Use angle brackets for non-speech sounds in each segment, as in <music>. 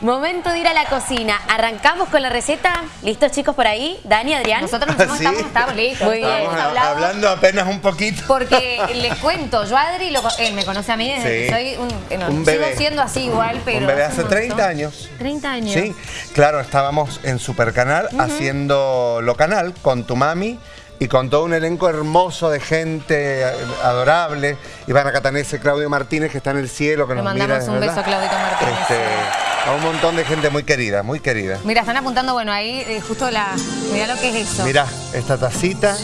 Momento de ir a la cocina. Arrancamos con la receta. ¿Listos chicos por ahí? Dani, Adrián. Nosotros nos ¿Sí? estamos, estamos listos. Muy bien. Hablando apenas un poquito. Porque <laughs> les cuento, yo a Adri, lo, él me conoce a mí desde Sí. que soy un... eh, no, Un sigo bebé. siendo así igual, pero... un bebé hace un 30 montón. años. 30 años. Sí, claro, estábamos en Supercanal haciendo lo canal con tu mami y con todo un elenco hermoso de gente eh, adorable. Ivana Catanese, Claudio Martínez, que está en el cielo, que Le nos mandamos mira, un ¿verdad? beso a Claudito Martínez. Este, a un montón de gente muy querida, muy querida. Mira, están apuntando, bueno, ahí eh, justo la... Mira lo que es eso. Mira, esta tacita.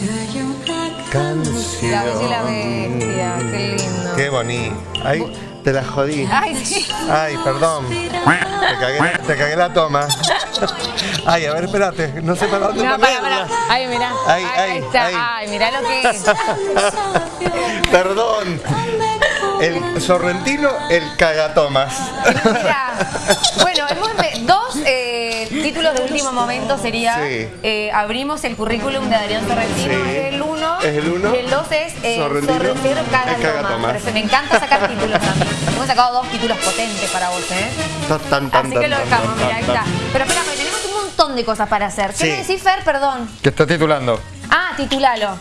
Canción. La Bella y la Bestia, qué lindo. Qué bonito. Ay, te la jodí. Ay, sí. Ay, perdón. Te cagué, te cagué la toma. Ay, a ver, espérate. No sé para dónde No, para, para. Ay, mira. Ay, Ahí ay, está. ay. Ay, mira lo que es. <laughs> Perdón. El sorrentino, el cagatomas. Mira. Bueno, hemos dos eh, títulos de último momento sería Sí. eh, abrimos el currículum de Adrián Sorrentino, Sí. es el uno. Es el uno. Y el dos es eh, Sorrentino, Sorrentino. Cagatomas. Me encanta sacar títulos a mí. Hemos sacado dos títulos potentes para vos, ¿eh? Tan, tan, tan, Así que lo dejamos, mira, ahí está. Pero espérame, tenemos un montón de cosas para hacer. ¿Qué Sí. me decís, Fer? Perdón. ¿Qué está titulando? Ah, titulalo.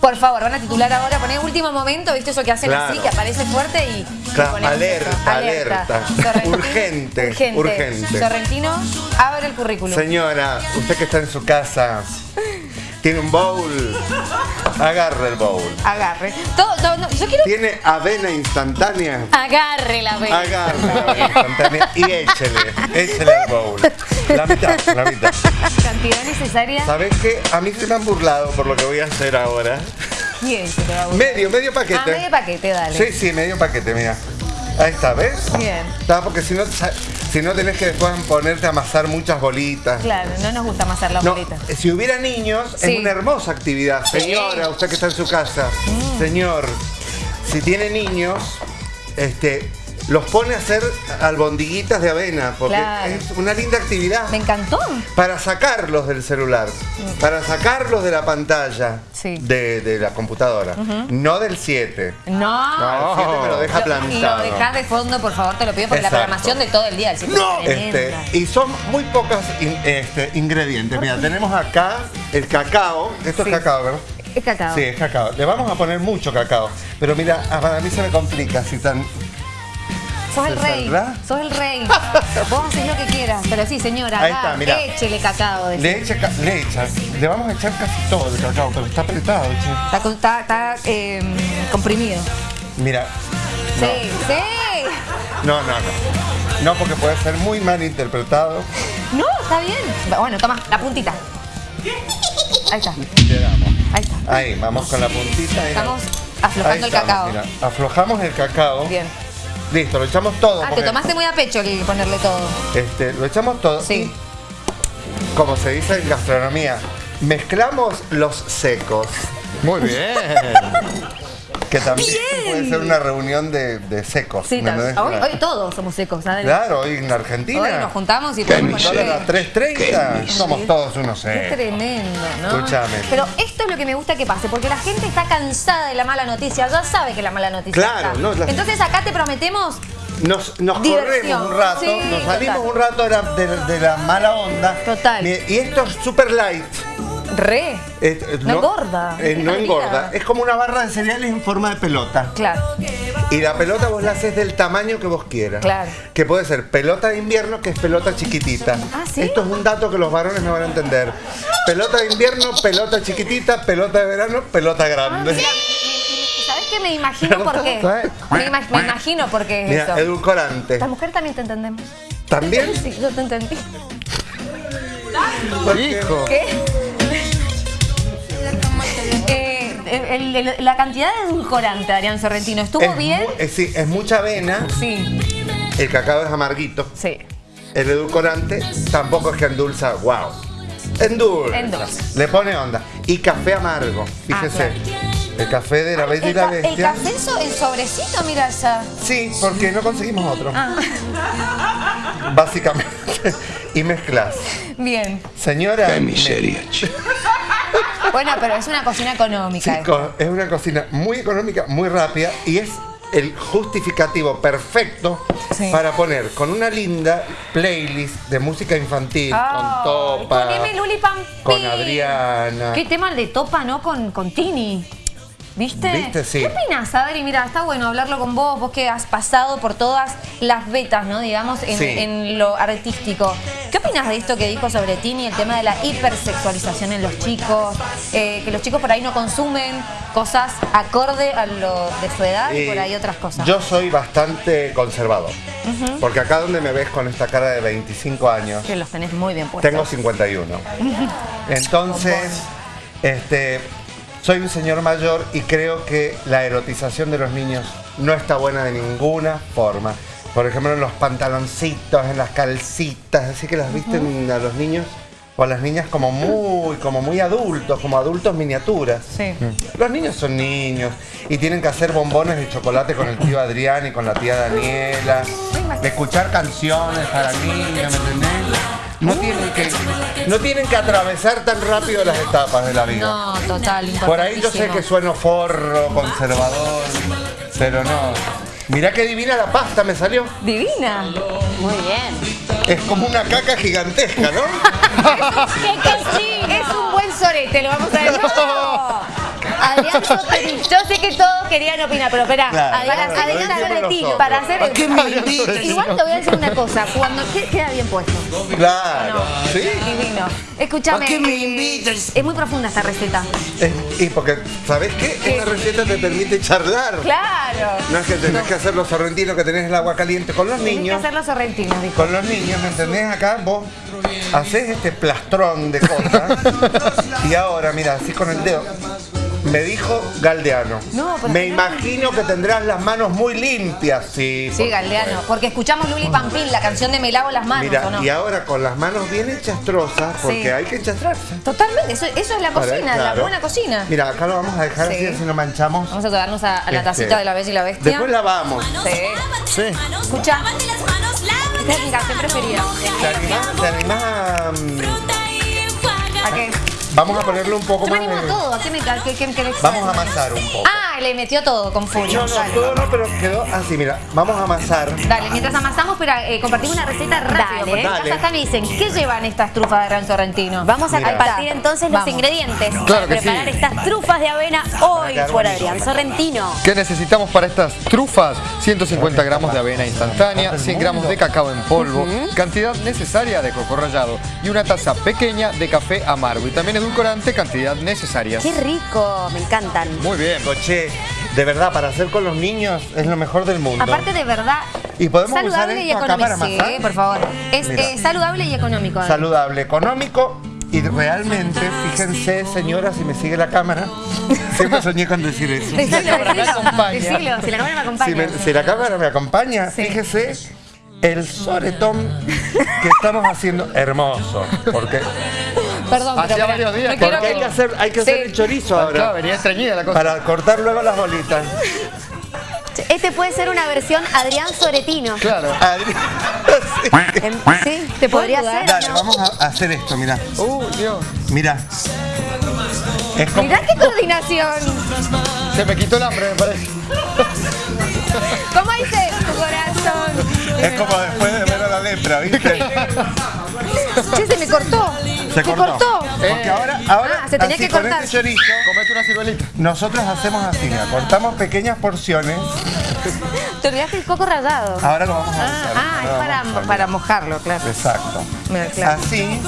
Por favor, van a titular ahora, poner último momento, ¿viste eso que hacen Claro. así, que aparece fuerte y... Claro, y alerta, alerta. Urgente, urgente. urgente. Sorrentino, abre el currículum. Señora, usted que está en su casa, tiene un bowl, agarre el bowl. Agarre. Todo, todo, no, yo quiero... Tiene avena instantánea, Agarre la vez. agarre la avena instantánea y échele, échele el bowl. La mitad, la mitad. Cantidad necesaria. ¿Sabes qué? A mí se me han burlado por lo que voy a hacer ahora. Bien, se te va a gustar. Medio, medio paquete. Ah, medio paquete, dale. Sí, sí, medio paquete, mira. Ahí está, ¿ves? Bien. Está, porque si no, si no tenés que después ponerte a amasar muchas bolitas. Claro, no nos gusta más hacer la No, bolita. si hubiera niños, Sí. es una hermosa actividad. Señora, usted que está en su casa, Mm. señor, si tiene niños, este, los pone a hacer albondiguitas de avena, porque Claro. es una linda actividad. Me encantó. Para sacarlos del celular, para sacarlos de la pantalla Mm. Sí. de, de la computadora, no del 7. No. No, el 7 me lo deja Lo- plantado. Lo dejás de fondo, por favor, te lo pido, porque Exacto. la programación de todo el día del sitio No, es este, y son muy pocos in- este, ingredientes. Mira, tenemos acá el cacao. Esto Sí. es cacao, ¿verdad? Es cacao. Sí, es cacao. Le vamos a poner mucho cacao. Pero mira, para mí se me complica si tan. Sos el ¿Se rey. saldrá? Sos el rey. <laughs> Vos haces lo que quieras. Pero sí, señora, Ahí está, mira. échele cacao. decís. Le, echa, le echa. Le vamos a echar casi todo el cacao, pero está apretado, che. Está, con- está, está, eh, comprimido. Mira. No, Sí, sí. no, no, no. No, porque puede ser muy mal interpretado. No, está bien. Bueno, toma, la puntita. Ahí está, Le damos. ahí está. Ahí, vamos con la puntita. Estamos Ahí aflojando el estamos, cacao. mira. Aflojamos el cacao. Bien. Listo, lo echamos todo. Ah, te tomaste muy a pecho el ponerle todo. Este, lo echamos todo. Sí. y, como se dice en gastronomía, mezclamos los secos. Muy bien. <laughs> Que también puede ser una reunión de, de secos. Hoy, hoy todos somos secos, ¿sabes? Claro, hoy en Argentina. Hoy nos juntamos y podemos a 3.30, somos todos unos Qué secos. tremendo, ¿no? Escúchame. Pero esto es lo que me gusta que pase, porque la gente está cansada de la mala noticia, ya sabe que la mala noticia Claro, está. no, la- Entonces acá te prometemos, Nos, nos corremos un rato, Sí, nos salimos total. un rato de la, de- de la mala onda. Total. Y, y esto es super light. Re. Eh, eh, No engorda. eh, no engorda. Es como una barra de cereales en forma de pelota. Claro. Y la pelota vos la haces del tamaño que vos quieras. Claro. Que puede ser pelota de invierno, que es pelota chiquitita. Ah, ¿sí? Esto es un dato que los varones no van a entender. Pelota de invierno, pelota chiquitita, pelota de verano, pelota grande. Mira, ¿sabes qué? Me imagino por qué. Me, ima- me imagino por qué es Mira, eso. edulcorante. La mujer también te entendemos. ¿También? Sí, yo te entendí. Hijo. ¿Qué? El- el- la cantidad de edulcorante, Adrián Sorrentino, ¿estuvo es bien? es- sí, es mucha avena, Sí, el cacao es amarguito, sí. el edulcorante tampoco es que endulza, wow. Endulza. Endulza. Le pone onda. Y café amargo, fíjese. El café de la Bella y El, la ca- el Bestia. café en so- en sobrecito, mira allá. Sí, porque no conseguimos otro. Ah, Básicamente. <laughs> y mezclas. bien. Señora. Qué miseria. Bueno, pero es una cocina económica. Chicos, es una cocina muy económica, muy rápida y es el justificativo perfecto Sí. para poner con una linda playlist de música infantil, con Topa, Poneme Luli Pampín. con Adriana. Qué tema el de Topa, ¿no? Con, con Tini. ¿Viste? ¿Viste? Sí. ¿Qué opinas, Adri? Mira, está bueno hablarlo con vos, vos que has pasado por todas las vetas, ¿no? Digamos, en, Sí. en lo artístico. ¿Qué opinas de esto que dijo sobre Tini, el tema de la hipersexualización en los chicos? Eh, que los chicos por ahí no consumen cosas acorde a lo de su edad y por ahí otras cosas. Yo soy bastante conservador. Porque acá donde me ves con esta cara de 25 años, Que los tenés muy bien puestos. tengo 51. <laughs> Entonces, este, soy un señor mayor y creo que la erotización de los niños no está buena de ninguna forma. Por ejemplo, en los pantaloncitos, en las calcitas, así que las visten a los niños o a las niñas como muy, como muy adultos, como adultos miniaturas. Sí. Los niños son niños y tienen que hacer bombones de chocolate con el tío Adrián y con la tía Daniela, de escuchar canciones para niños, ¿me entendés? No tienen que, no tienen que atravesar tan rápido las etapas de la vida. No, total, Por ahí yo sé que sueno forro, conservador, pero no. Mirá qué divina la pasta me salió. Divina. Muy bien. Es como una caca gigantesca, ¿no? <laughs> ¡Qué cochino! Es un buen sorete, lo vamos a decir. <laughs> Adrián. Yo sé que todos querían opinar, pero espera, Claro, para claro, soretino, nosotros. para hacer ¿A qué me invitas? Igual te voy a decir una cosa, cuando ¿qué- queda bien puesto. Claro. ¿Sí? Divino. Escúchame. ¿A qué me eh, invitas? Es muy profunda esta receta. Es- y porque, ¿sabes qué? Esta receta te permite charlar. Claro. No es que tenés que hacer los sorrentinos que tenés el agua caliente con los Tenés que niños. hacer los sorrentinos, dijo. Con los niños, ¿me entendés? Acá vos haces este plastrón de cosas <laughs> y ahora, mira, así con el dedo. Me dijo Galdeano. No, pero Me no. imagino que tendrás las manos muy limpias, sí. Sí, por Galdeano. supuesto. Porque escuchamos Luli Pampín, la canción de Me lavo las manos, Mira, ¿o no? y ahora con las manos bien enchastrosas, porque Sí. hay que enchastrarse. Totalmente, eso, eso es la cocina, la claro. buena cocina. Mira, acá lo vamos a dejar Sí. así, así no manchamos. Vamos a quedarnos a, a la Este, tacita de la Bella y la Bestia. Después lavamos. Sí. Sí. Escucha. Esta es mi canción preferida. ¿Te animás, te animás a, mm, ¿A qué? Vamos a ponerle un poco más de... todo. ¿A qué me qué, qué, qué- Vamos a amasar un poco. Ah, le metió todo con furia. No, no, todo no, pero quedó así, mira. Vamos a amasar. Dale, mientras amasamos, pero eh, compartimos una receta rápido. Dale. acá me dicen, ¿qué llevan estas trufas de gran sorrentino? Vamos a compartir entonces los ingredientes Claro que preparar sí. estas trufas de avena hoy por. Adrián Sorrentino. ¿Qué necesitamos para estas trufas? 150 gramos de avena instantánea, 100 gramos de cacao en polvo, cantidad necesaria de coco rallado y una taza pequeña de café amargo. Y también edulcorante, cantidad necesaria. Qué rico, me encantan. Muy bien. Coche, de verdad, para hacer con los niños es lo mejor del mundo. Aparte de verdad, ¿Y podemos usar saludable y económico. Sí, por favor. Es eh, saludable y económico. Saludable, económico y realmente, fíjense, señora, si me sigue la cámara, siempre soñé con decir eso. Decilo, cámara me acompaña. Decilo, si la cámara me acompaña. Si, me- si la cámara me acompaña, Sí. fíjese el soretón que estamos haciendo hermoso. Porque, Perdón, Hacía pero varios días no que- porque hay que hacer, hay que Sí. hacer el chorizo Claro, ahora. venía estreñida la cosa. Para cortar luego las bolitas. <laughs> Este puede ser una versión Adrián Soretino. Claro. <laughs> Sí. Sí, ¿Te podría ¿puedo ser? Dale, ¿no? vamos a hacer esto, mira. Uh, Dios. Mira. Es como, Mirá qué coordinación. Se me quitó el hambre, me parece. ¿Cómo dice tu corazón? es como después de ver a la lepra, ¿viste? <laughs> Che, se me cortó. Se cortó. Porque ahora, ahora Ah, se tenía así, que con cortar. este chorizo, Comete una ciruelita. nosotros hacemos así, mira, cortamos pequeñas porciones. Te olvidaste el coco rallado. Ahora lo vamos a Ah, usar. ah, es para, para mojarlo, claro. Exacto. Mira, claro. Así,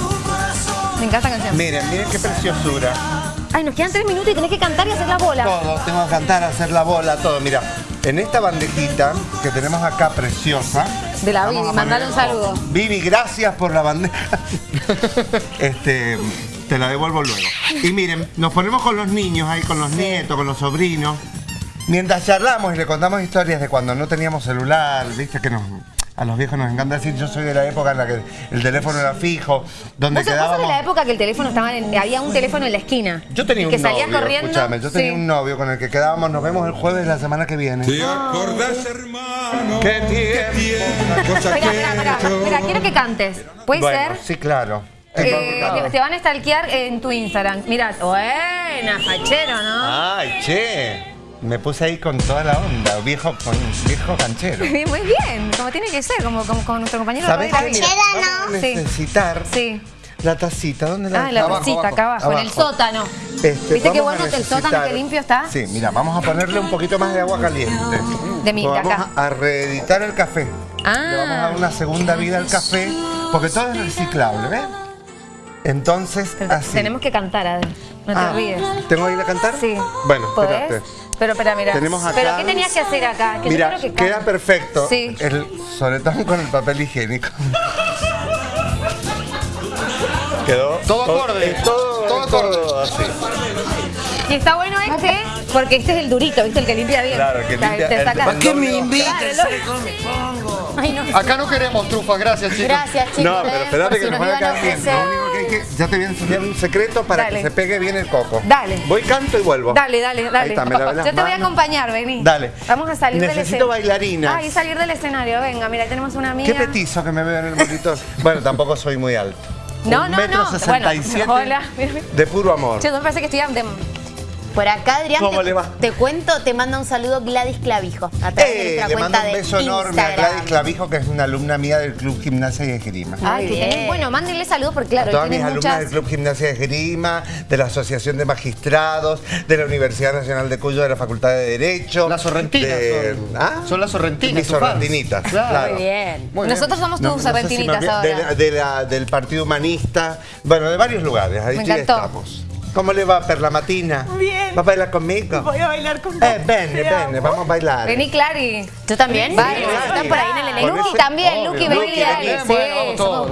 Me encanta la canción. miren, miren qué preciosura. Ay, nos quedan tres minutos y tenés que cantar y hacer la bola. Todo, tengo que cantar, hacer la bola, todo. Mira, en esta bandejita que tenemos acá preciosa. De la vamos Vivi, mandale un saludo. Vivi, gracias por la bandeja. <laughs> este, te la devuelvo luego. Y miren, nos ponemos con los niños ahí, con los nietos, con los sobrinos. Mientras charlamos y le contamos historias de cuando no teníamos celular, viste que nos, a los viejos nos encanta decir, yo soy de la época en la que el teléfono era fijo, donde ¿Vos, vos sos de quedábamos... la época que el teléfono estaba en, había un teléfono en la esquina. Yo tenía un que salías novio, corriendo. escúchame, yo tenía Sí. un novio con el que quedábamos, nos vemos el jueves de la semana que viene. ¿Te acordás, hermano? ¿Qué tiempo? Espera, espera, quiero que cantes. ¿Puede Bueno, ser? sí, claro. Eh, te, te van a stalkear en tu Instagram. Mira, buena, fachero, ¿no? Ay, che. Me puse ahí con toda la onda, viejo, con viejo canchero. <laughs> Muy bien, como tiene que ser, como, como, como nuestro compañero ¿Sabes? David. Mira, Sí. necesitar Sí. la tacita. ¿Dónde la Ah, la bolsita acá abajo, en el Abajo. sótano. Este, ¿Viste qué bueno que el sótano que limpio está? Sí, mira, vamos a ponerle un poquito más de agua caliente. De mi- vamos acá. a reeditar el café. Ah. Le vamos a dar una segunda vida al café, porque todo es reciclable, ¿ves? Entonces, así. Tenemos que cantar, Adel. No te Ah, olvides. ¿Tengo que ir a cantar? Sí. Bueno, ¿Podés? espérate. Pero espera, mira. Tenemos acá- ¿Pero qué tenías que hacer acá? Que yo Mira, creo que queda perfecto. Sí. El soletón con el papel higiénico. Quedó Todo acorde. todo, Todo es todo así. Y está bueno este, porque este es el durito, ¿viste? El que limpia bien. Claro, que limpia Te el- saca- ¿Para qué me Claro, invitas? Ay, no. Acá no queremos trufas, gracias chicos. Gracias, chicos. No, pero eh, espérate que si nos nos van a. Lo único que hay que, ya te voy a enseñar un secreto para Dale. que se pegue bien el coco. Dale. Voy, canto y vuelvo. Dale, dale, dale. Ahí está, me las Yo te voy a acompañar, vení. Dale. Vamos a salir del Necesito escenario. bailarinas. Ay, salir del escenario, venga, mira, tenemos una amiga. Qué petizo que me veo en el monitor. <laughs> bueno, tampoco soy muy alto. No, Un no, metro no. sesenta y Bueno, siete hola. De puro amor. Che, me parece que estoy de... Por acá, Adrián, ¿Cómo te, le va? te cuento, te manda un saludo Gladys Clavijo a través de Eh, nuestra le cuenta mando un de beso enorme a. Gladys Clavijo, que es una alumna mía del Club Gimnasia y Esgrima. Ay, bien. Bueno, mándenle saludos porque a claro, todas mis tienen alumnas muchas... del Club Gimnasia y Esgrima, de la Asociación de Magistrados, de la Universidad Nacional de Cuyo, de la Facultad de Derecho. Las sorrentinas de- son. ¿Ah? Son las sorrentinas, Mis sorrentinitas, Claro. claro. Muy bien. Muy bien. Nosotros somos No, tus no sé si serpentinitas me olvidé- ahora. de- de la- del Partido Humanista, bueno, de varios lugares, ahí Me encantó. estamos. ¿Cómo le va, Perla Matina? Bien. ¿Va a bailar conmigo? Voy a bailar con Eh, vene, vene, vamos a bailar. Vení, Clary. ¿Tú también? Vale, Sí, están por ahí en el Lucky ese- también, Lucky, vení, dale. Sí, Bueno, vamos todos,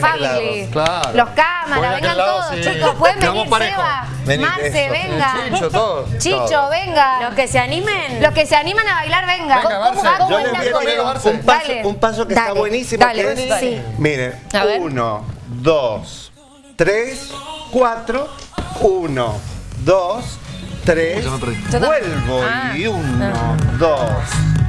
family. claro. Los cámaras, a vengan todos, sí. chicos. Pueden venir, parejo. Seba, Vení, Marce, eso. venga. <laughs> Chicho, todo. Chicho, Todo. venga. Los que se animen. Los que se animan a bailar, venga. Venga, Barce. ¿Cómo Yo bailan les voy a tirar un, paso, Dale. un paso que está buenísimo. dale, que es- dale. Miren, A uno, dos, tres, cuatro, uno, dos, tres, Yo me perdí. Yo también. vuelvo Ah. y uno, dos,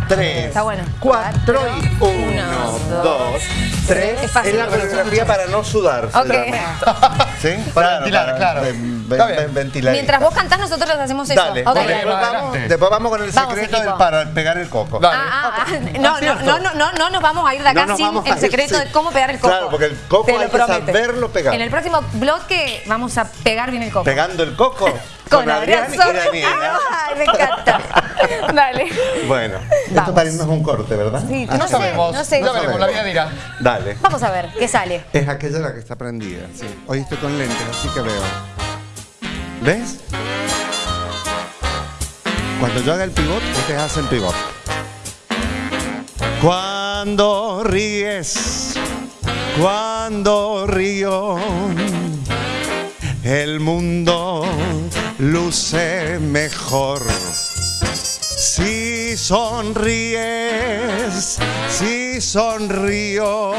tres, Está bueno. cuatro y uno, Uno, dos, dos, tres. Es fácil. Es la coreografía para no sudar. se Ok. llama. ¿Sí? Para ventilar, claro. ven- ven- ventilar. Mientras vos cantás, nosotros hacemos eso. Dale, después, vamos, adelante. después vamos con el secreto del para pegar el coco. Ah, ah, ah. No, no, no, no, no, no nos vamos a ir de acá No sin el ir, secreto sí. de cómo pegar el coco. Claro, porque el coco Te lo hay que saberlo pegar. En el próximo bloque vamos a pegar bien el coco. Pegando el coco <laughs> Con Adrián y Sol. Daniela. Ay, me encanta. <laughs> Dale. Bueno, Vamos. esto para irnos un corte, ¿verdad? Sí, Ah, no No sé, sabemos. no sé. Ya veremos, la vida dirá. Dale. Vamos a ver, ¿qué sale? Es aquella la que está prendida. Sí. Hoy estoy con lentes, así que veo. ¿Ves? Cuando yo haga el pivot, ustedes hacen pivot. Cuando ríes, cuando río, el mundo luce mejor. Si sonríes, si sonrío,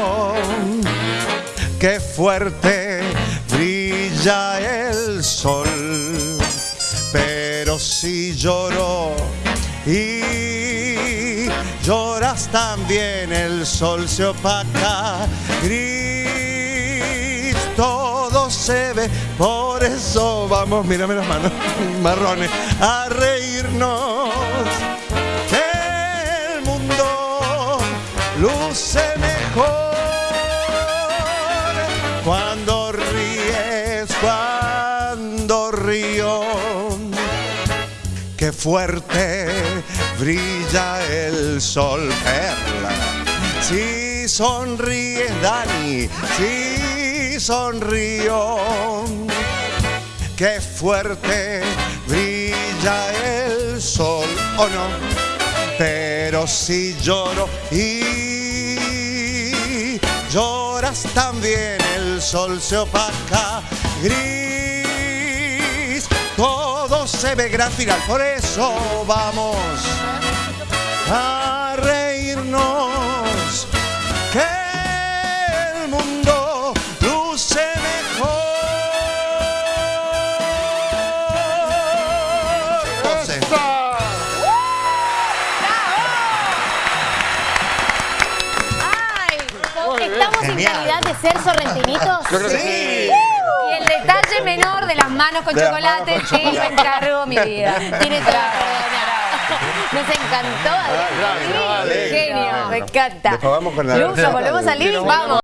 qué fuerte brilla el sol. Pero si lloro y lloras también, el sol se opaca, gris, todo se ve. Por eso vamos, mírame las manos <laughs> marrones, a reírnos. Que el mundo luce mejor cuando ríes, cuando río. Qué fuerte brilla el sol, perla. Si sonríes, Dani, si sonrío. Qué fuerte brilla el sol, ¿o no? Pero si lloro y lloras también, el sol se opaca, gris, todo se ve gran final. Por eso vamos a reírnos, de ser sorrentinitos? Yo creo que Sí. Y el detalle menor de las manos con De chocolate, manos con sí, me chocolate. encargo mi <laughs> vida. Tiene. Nos encantó, Adrián. Genio, me encanta. ¿nos volvemos a salir? Pero Vamos.